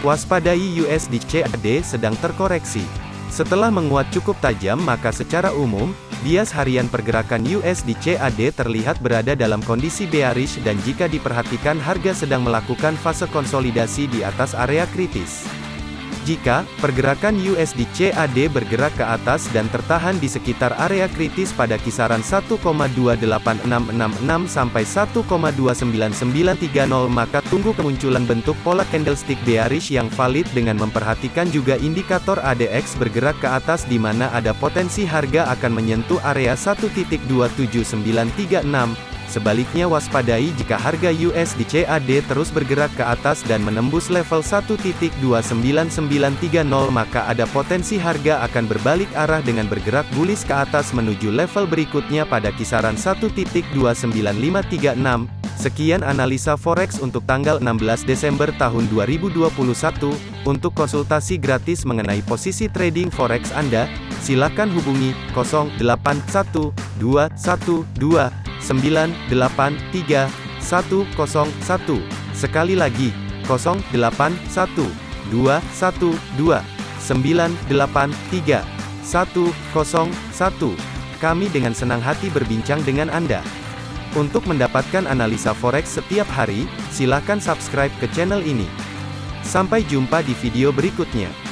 Waspadai USD CAD sedang terkoreksi. Setelah menguat cukup tajam maka secara umum, bias harian pergerakan USD CAD terlihat berada dalam kondisi bearish dan jika diperhatikan harga sedang melakukan fase konsolidasi di atas area kritis. Jika pergerakan USD CAD bergerak ke atas dan tertahan di sekitar area kritis pada kisaran 1,28666 sampai 1,29930 maka tunggu kemunculan bentuk pola candlestick bearish yang valid dengan memperhatikan juga indikator ADX bergerak ke atas di mana ada potensi harga akan menyentuh area 1.27936 Sebaliknya waspadai jika harga USD CAD terus bergerak ke atas dan menembus level 1.29930 maka ada potensi harga akan berbalik arah dengan bergerak bullish ke atas menuju level berikutnya pada kisaran 1.29536. Sekian analisa forex untuk tanggal 16 Desember tahun 2021. Untuk konsultasi gratis mengenai posisi trading forex Anda, silakan hubungi 081212 983 101. Sekali lagi, 081 212 983 101. Kami dengan senang hati berbincang dengan Anda. Untuk mendapatkan analisa forex setiap hari, silakan subscribe ke channel ini. Sampai jumpa di video berikutnya.